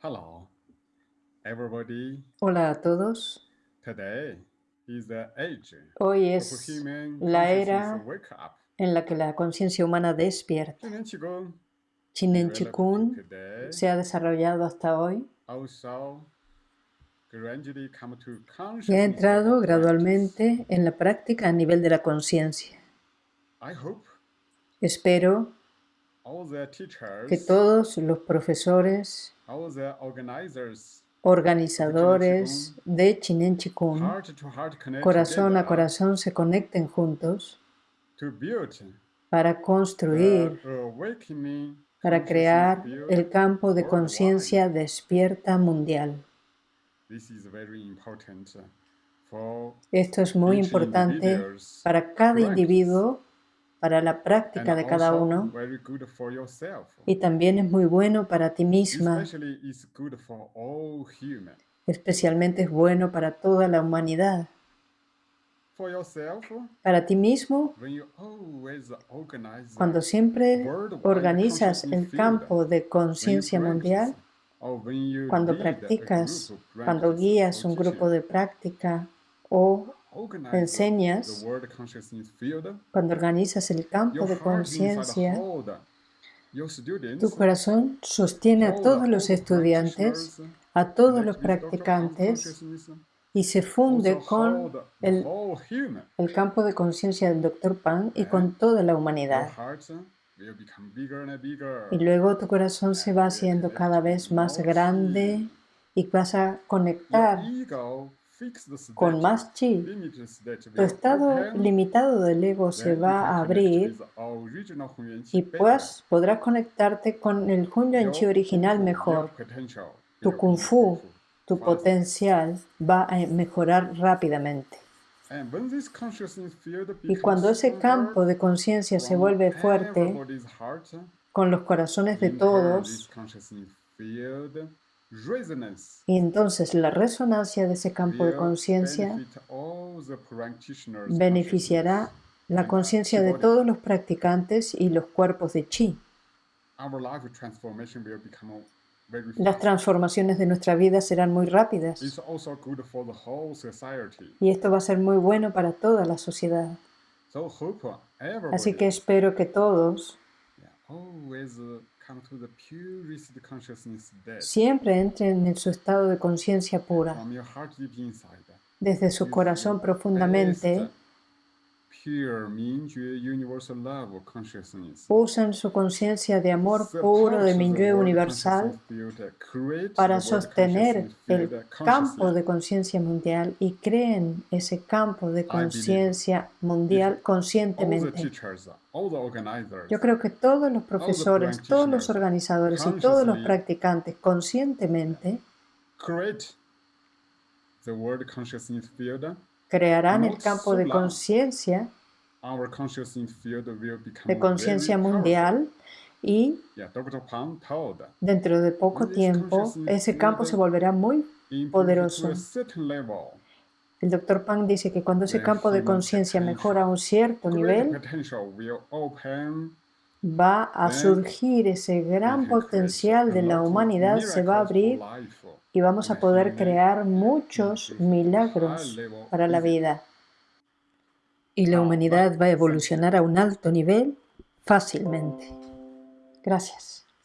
Hello, everybody. Hola a todos. Today is the age Hoy es human la era wake up. en la que la conciencia humana despierta. Chinen Chikun se ha desarrollado hasta hoy y ha entrado gradualmente en la práctica a nivel de la conciencia. practice. I hope Espero que todos los profesores, organizadores de Chinen Chikun, corazón a corazón se conecten juntos para construir, para crear el campo de conciencia despierta mundial. Esto es muy importante para cada individuo, para la práctica de cada uno y también es muy bueno para ti misma, Especially it's good for all human. especialmente es bueno para toda la humanidad. For yourself, Para ti mismo, when you always organize cuando siempre organizas el campo de conciencia mundial, cuando practicas, cuando guías un grupo de práctica o enseñas, cuando organizas el campo de conciencia, tu corazón sostiene a todos los estudiantes, a todos los practicantes y se funde con el, el campo de conciencia del Dr. Pan y con toda la humanidad. Y luego tu corazón se va haciendo cada vez más grande y vas a conectar con más chi. Tu estado limitado del ego se va a abrir y pues podrás conectarte con el Hunyuan Chi original mejor. Tu Kung Fu, tu potencial va a mejorar rápidamente. Y cuando ese campo de conciencia se vuelve fuerte, con los corazones de todos, y entonces la resonancia de ese campo de conciencia beneficiará la conciencia de todos los practicantes y los cuerpos de chi. Las transformaciones de nuestra vida serán muy rápidas. Y esto va a ser muy bueno para toda la sociedad. Así que espero que todos siempre entren en su estado de conciencia pura, desde su corazón profundamente, usan su conciencia de amor puro de Minyue universal para sostener el campo de conciencia mundial y creen ese campo de conciencia mundial conscientemente. Yo creo que todos los profesores, todos los organizadores y todos los practicantes conscientemente crearán el campo de conciencia de conciencia mundial y dentro de poco tiempo ese campo se volverá muy poderoso. El Dr. Pang dice que cuando ese campo de conciencia mejora a un cierto nivel, va a surgir ese gran potencial de la humanidad, se va a abrir y vamos a poder crear muchos milagros para la vida. Y la humanidad va a evolucionar a un alto nivel fácilmente. Gracias.